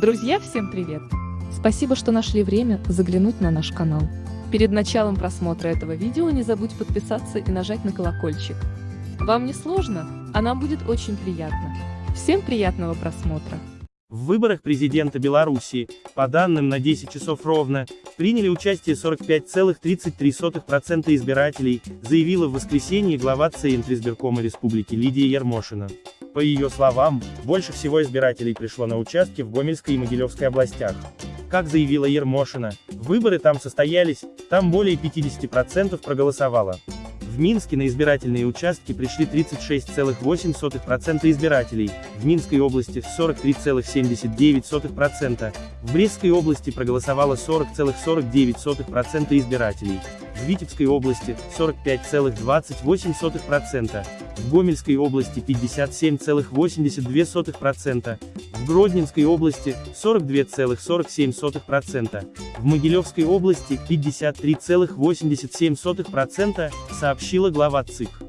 Друзья, всем привет! Спасибо, что нашли время заглянуть на наш канал. Перед началом просмотра этого видео не забудь подписаться и нажать на колокольчик. Вам не сложно, а нам будет очень приятно. Всем приятного просмотра! В выборах президента Беларуси, по данным на 10 часов ровно, приняли участие 45,33% избирателей, заявила в воскресенье глава Центра избиркома Республики Лидия Ермошина. По ее словам, больше всего избирателей пришло на участки в Гомельской и Могилевской областях. Как заявила Ермошина, выборы там состоялись, там более 50% проголосовало. В Минске на избирательные участки пришли 36,8% избирателей, в Минской области 43,79%, в Брестской области проголосовало 40,49% избирателей, в Витебской области 45,28%, в Гомельской области 57,82%, в Гродненской области 42,47%, в Могилевской области 53,87%, сообщила глава ЦИК.